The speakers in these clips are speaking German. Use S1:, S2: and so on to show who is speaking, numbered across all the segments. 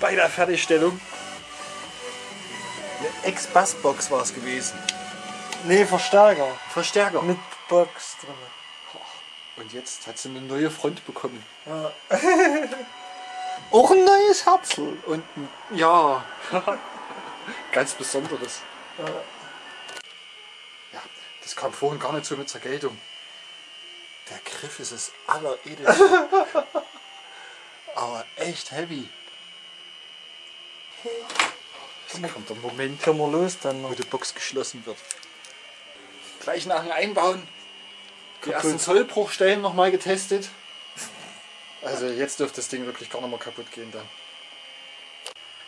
S1: bei der Fertigstellung. Eine Ex-Bassbox war es gewesen.
S2: Nee, Verstärker.
S1: Verstärker.
S2: Mit Box drin.
S1: Und jetzt hat sie eine neue Front bekommen.
S2: Ja. Auch ein neues Herzl.
S1: Und ein- ja, ganz Besonderes. Ja, das kam vorhin gar nicht so mit zur Geltung. Der Griff ist das alleredelste. Aber echt heavy. Jetzt kommt der Moment,
S2: Können wir los dann
S1: wo die Box geschlossen wird. Gleich nach dem Einbauen die ersten Zollbruchstellen nochmal getestet. Also jetzt dürfte das Ding wirklich gar nicht mehr kaputt gehen dann.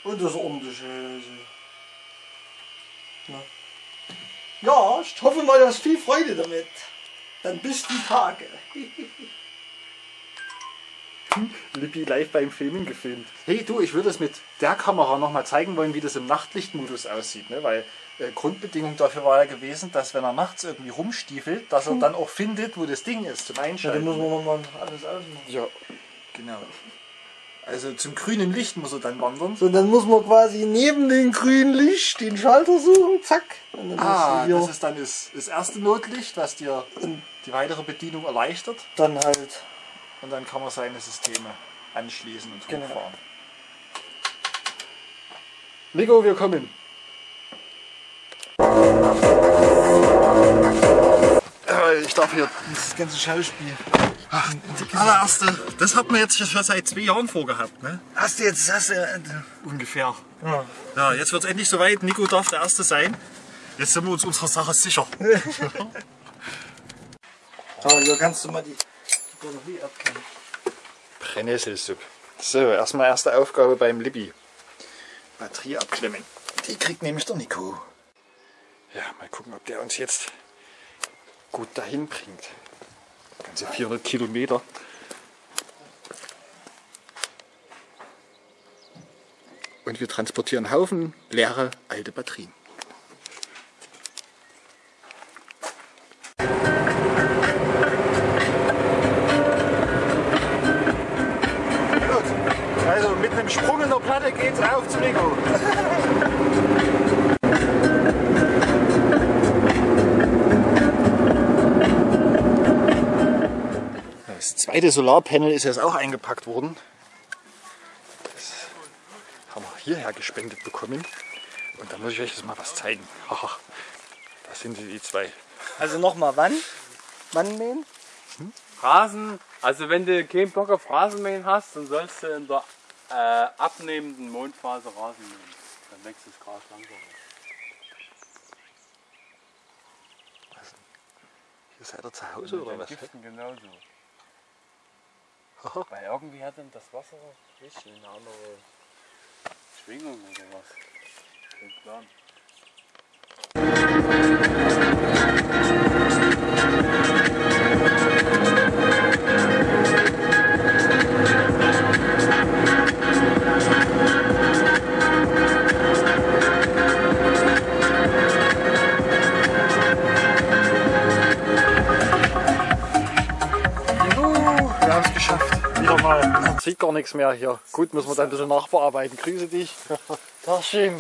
S2: Und das ordentliche. Also. Na. Ja, ich hoffe mal, du hast viel Freude damit. Dann bis die Tage.
S1: Lippi live beim Filmen gefilmt. Hey du, ich würde es mit der Kamera nochmal zeigen wollen, wie das im Nachtlichtmodus aussieht. Ne? Weil äh, Grundbedingung dafür war ja gewesen, dass wenn er nachts irgendwie rumstiefelt, dass er dann auch findet, wo das Ding ist zum
S2: Ja, dann
S1: Einschalten.
S2: müssen wir nochmal alles ausmachen.
S1: ja, genau. Also zum grünen Licht muss er dann wandern.
S2: So, dann muss man quasi neben dem grünen Licht den Schalter suchen, zack. Und dann
S1: Ah,
S2: hast du
S1: das
S2: hier
S1: ist dann das, das erste Notlicht, was dir die weitere Bedienung erleichtert.
S2: dann halt.
S1: Und dann kann man seine Systeme anschließen und
S2: Genau.
S1: hochfahren. Nico, wir kommen. Äh, Ich darf hier
S2: Das ganze Schauspiel.
S1: allererste, das hat man jetzt schon seit zwei Jahren vorgehabt, ne?
S2: Hast du jetzt, hast du, äh,
S1: Ungefähr.
S2: ja.
S1: Ja, jetzt wird es endlich soweit. Nico darf der Erste sein. Jetzt sind wir uns unserer Sache sicher.
S2: Aber hier kannst du mal die Batterie abkennen.
S1: Brennnesselsuppe. So, erstmal erste Aufgabe beim Libby. Batterie abklemmen. Die kriegt nämlich der Nico. Ja, mal gucken, ob der uns jetzt gut dahin bringt. Ganze 400 Kilometer. Und wir transportieren Haufen leere alte Batterien. Auf zu Nico. Das zweite Solarpanel ist jetzt auch eingepackt worden. Das haben wir hierher gespendet bekommen. Und da muss ich euch jetzt mal was zeigen. Haha, da sind sie, die zwei.
S2: Also nochmal, wann? Wann mähen?
S3: Rasen, also wenn du keinen Bock auf Rasenmähen hast, dann sollst du in der äh, abnehmenden Mondphase Rasen mähen. Dann wächst das Gras langsamer.
S1: Hier seid ihr zu Hause oder was?
S3: Giften genauso. Weil irgendwie hat dann das Wasser nicht eine andere Schwingung oder was. Kein Plan.
S1: Mal. Man sieht gar nichts mehr hier. Gut, müssen wir dann ein bisschen nachbearbeiten. Grüße dich.
S2: Das schön.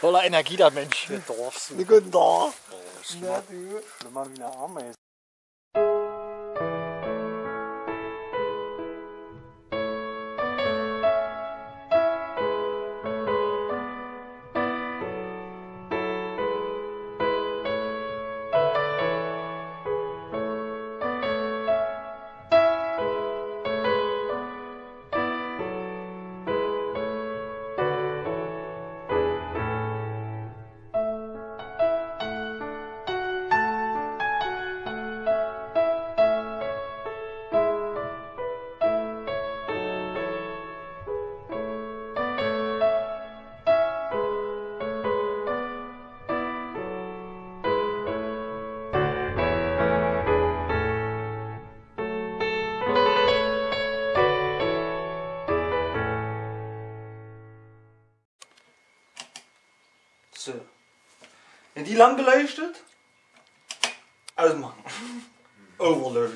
S1: Voller Energie der Mensch. Der Dorfs.
S2: Guten Tag.
S1: Mal wie eine Ameise.
S2: Wenn die Lampe leuchtet, ausmachen. Overload.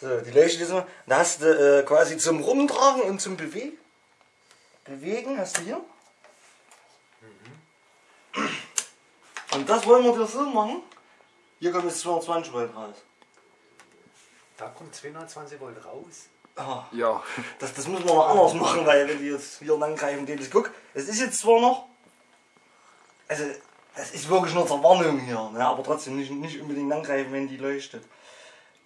S2: So, die leuchtet jetzt mal. Da hast du äh, quasi zum Rumtragen und zum Bewegen. Bewegen hast du hier. Und das wollen wir dir so machen. Hier kommt jetzt 220 Volt raus.
S4: Da kommt 220 Volt raus.
S2: Ah,
S1: Ja.
S2: das, das müssen wir noch anders machen, weil wenn die jetzt hier lang greifen, geht es. Guck, es ist jetzt zwar noch. Also, das ist wirklich nur zur Warnung hier, ne? aber trotzdem nicht, nicht unbedingt angreifen, wenn die leuchtet.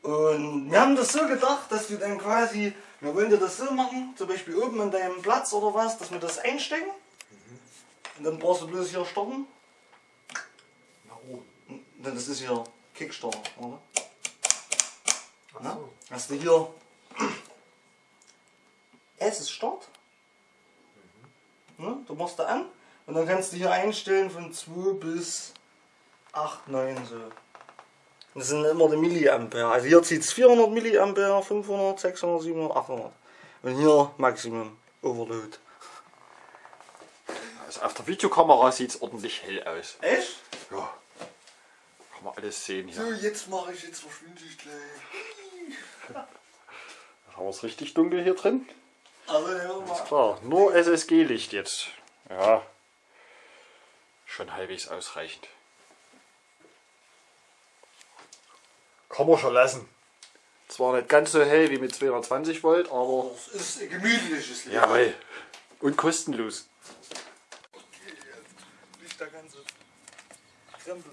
S2: Und wir haben das so gedacht, dass du dann quasi, wir wollen dir das so machen, zum Beispiel oben an deinem Platz oder was, dass wir das einstecken. Und dann brauchst du bloß hier starten.
S4: Nach oben.
S2: Und dann das ist hier Kickstarter, oder?
S4: Ach
S2: Na?
S4: so.
S2: Hast du hier S ist Start. Ne? Da machst du an und dann kannst du hier einstellen von 2 bis 8, 9 so. Das sind immer die Milliampere. Also hier zieht es 400 Milliampere, 500, 600, 700, 800. Und hier Maximum Overload.
S1: Also auf der Videokamera sieht es ordentlich hell aus.
S2: Echt?
S1: Ja. Kann man alles sehen
S2: So,
S1: hier.
S2: jetzt mache ich, jetzt verschwinde ich gleich.
S1: Jetzt haben wir es richtig dunkel hier drin.
S2: Also, hör mal.
S1: Klar, nur SSG-Licht jetzt. Ja. Schon halbwegs ausreichend. Kann man schon lassen. Zwar nicht ganz so hell wie mit 220 Volt, aber
S2: Das ist ein gemütliches Licht.
S1: jawohl. Und kostenlos.
S2: Nicht der ganze Krempel.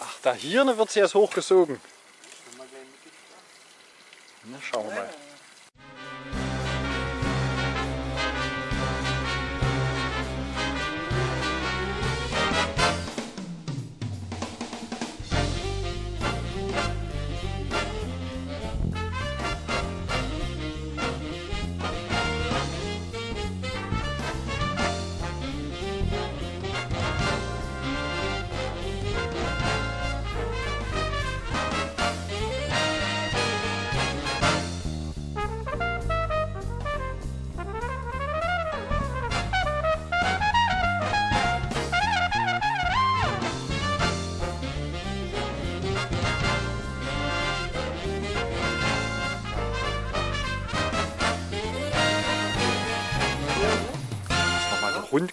S1: Ach, da hier wird sie jetzt hochgesogen.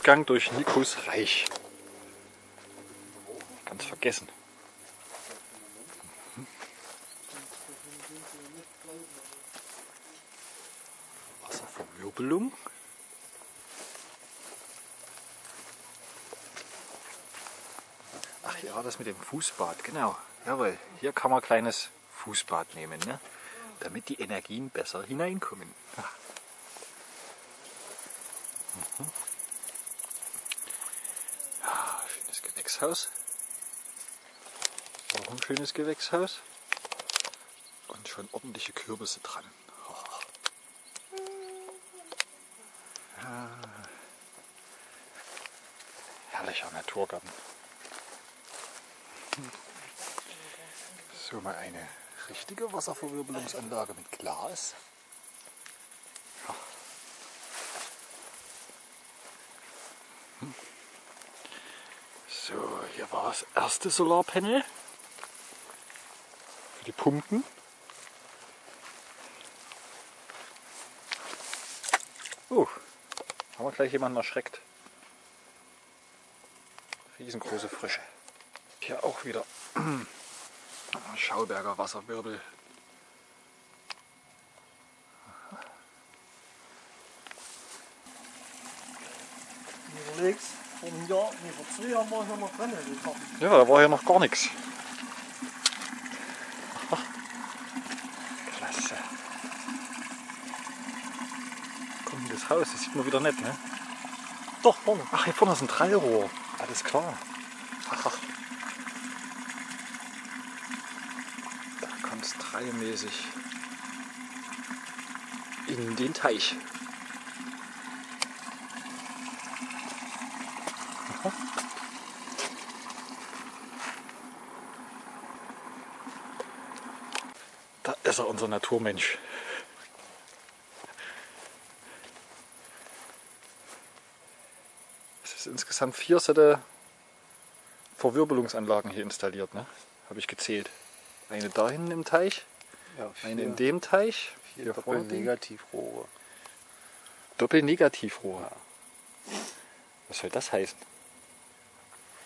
S1: Rundgang durch Nikos Reich. Ganz vergessen. Wasserverwirbelung. Ach ja, das mit dem Fußbad, genau. Jawohl, hier kann man ein kleines Fußbad nehmen, ne? damit die Energien besser hineinkommen. Ja, schönes Gewächshaus. Auch ein schönes Gewächshaus. Und schon ordentliche Kürbisse dran. Oh. Ja. Herrlicher Naturgarten. So mal eine richtige Wasserverwirbelungsanlage mit Glas. So, hier war das erste Solarpanel. Für die Pumpen. Oh, haben wir gleich jemanden erschreckt. Riesengroße Frische. Hier auch wieder Schauberger Wasserwirbel.
S2: Vor einem Jahr, nee, vor zwei Jahren war ich noch mal drin.
S1: Ja, da war hier noch gar nichts. Klasse. Kommt das Haus, das sieht man wieder nicht, ne?
S2: Doch, vorne.
S1: Ach, hier vorne ist ein Trallrohr. Alles klar. Da kommt es trallmäßig in den Teich. Aha. Er, unser Naturmensch. Es ist insgesamt vier Sätze Verwirbelungsanlagen hier installiert, ne? Habe ich gezählt. Eine da hinten im Teich,
S4: Ja,
S1: eine in dem Teich,
S4: vier
S1: die-
S4: Doppelnegativrohre.
S1: Doppelnegativrohr. Was soll das heißen?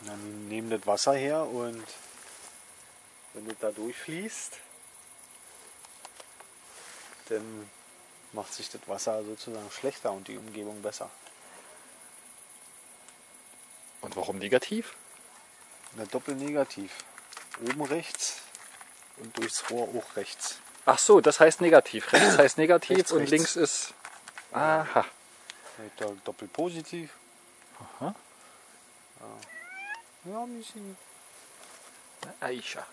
S4: Dann nehmen das Wasser her und wenn das da durchfließt, dann macht sich das Wasser sozusagen schlechter und die Umgebung besser.
S1: Und warum negativ?
S4: Na, doppelnegativ. Oben rechts und durchs Rohr auch rechts.
S1: Ach so, das heißt negativ. Rechts heißt negativ
S4: Rechts,
S1: und
S4: rechts.
S1: links ist. Aha.
S4: Da doppelpositiv.
S1: Aha.
S4: Ja, ein bisschen.
S1: Aisha.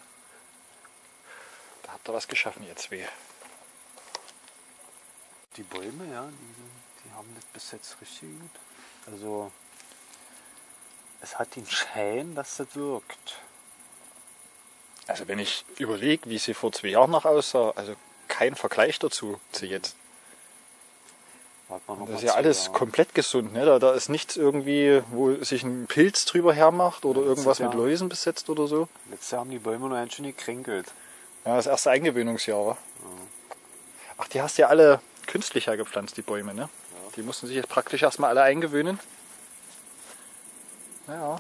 S1: Da habt ihr was geschaffen, ihr zwei.
S4: Die Bäume, ja, die, die haben das bis jetzt richtig gut. Also, es hat den Schein, dass das wirkt.
S1: Also wenn ich überlege, wie sie vor zwei Jahren noch aussah, also kein Vergleich dazu zu jetzt. Das ist ja alles
S4: Jahre.
S1: komplett gesund. Ne? Da, da ist nichts irgendwie, wo sich ein Pilz drüber hermacht oder
S4: Ja, das
S1: irgendwas
S4: ist ja-
S1: mit Läusen besetzt oder so.
S4: Letztes Jahr haben die Bäume noch ganz schön gekränkelt.
S1: Ja, das erste Eingewöhnungsjahr. wa? Ach, die hast du ja alle künstlich hergepflanzt, die Bäume, ne? Die mussten sich jetzt praktisch erstmal alle eingewöhnen. Ja.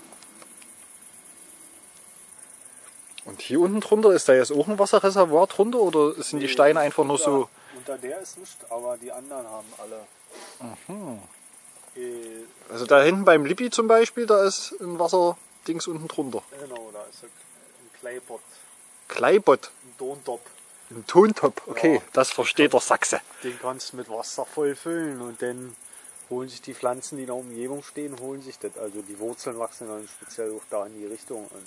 S1: Und hier unten drunter, ist da jetzt auch ein Wasserreservoir drunter oder sind die Steine einfach nur so.
S4: Unter der ist nicht, aber die anderen haben alle. Äh,
S1: Also da hinten beim Lippi zum Beispiel, da ist ein Wasserdings unten drunter.
S4: genau, da ist ein ein Kleibot,
S1: Kleibott,
S4: ein Tontop.
S1: Ein Tontop. Okay,
S4: Ja.
S1: das versteht der Sachse.
S4: Den kannst du mit Wasser voll füllen und dann holen sich die Pflanzen, die in der Umgebung stehen, holen sich das. Also die Wurzeln wachsen dann speziell auch da in die Richtung. Und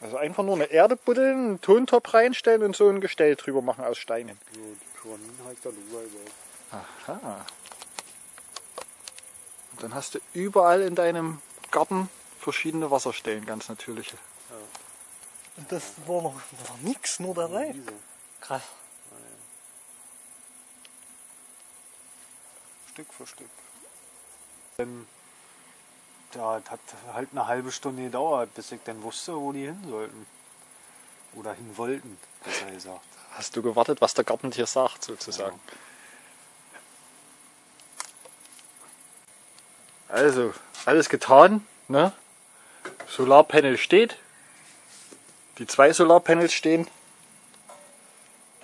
S1: Also einfach nur eine Erde buddeln, einen Tontop reinstellen und so ein Gestell drüber machen aus Steinen.
S4: so die Pyramiden halt da drüber gebaut.
S1: Aha. Und dann hast du überall in deinem Garten verschiedene Wasserstellen, ganz natürliche.
S2: Und das war noch, noch nix, nur der Reif. Krass.
S4: Stück für Stück. Dann, ja, das hat halt eine halbe Stunde gedauert, bis ich dann wusste, wo die hin sollten. Oder hin wollten, besser gesagt.
S1: Hast du gewartet, was der Gartentier sagt, sozusagen. Also, alles getan. Ne? Solarpanel steht. Die zwei Solarpanels stehen.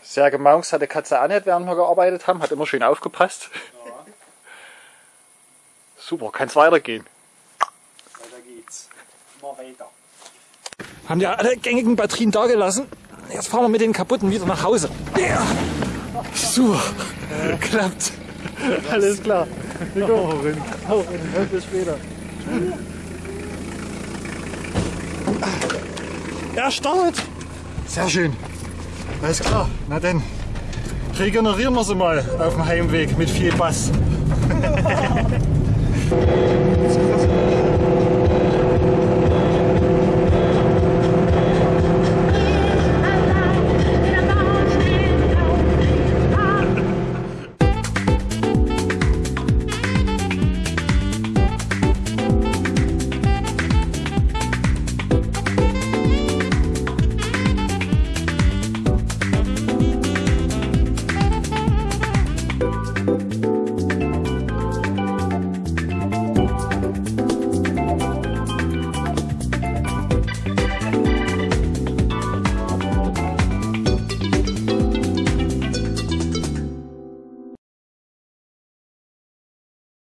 S1: Sehr gemaunks hat die Katze auch nicht, während wir gearbeitet haben. Hat immer schön aufgepasst. Super, kann es weitergehen.
S4: Weiter geht's. Immer weiter.
S1: Haben ja alle gängigen Batterien da gelassen. Jetzt fahren wir mit den kaputten wieder nach Hause. Ja. Super. Klappt. Alles klar. Wir kommen. Hau rein. Bis später. Er startet. Sehr schön. Alles klar. Na dann. Regenerieren wir sie mal auf dem Heimweg mit viel Bass.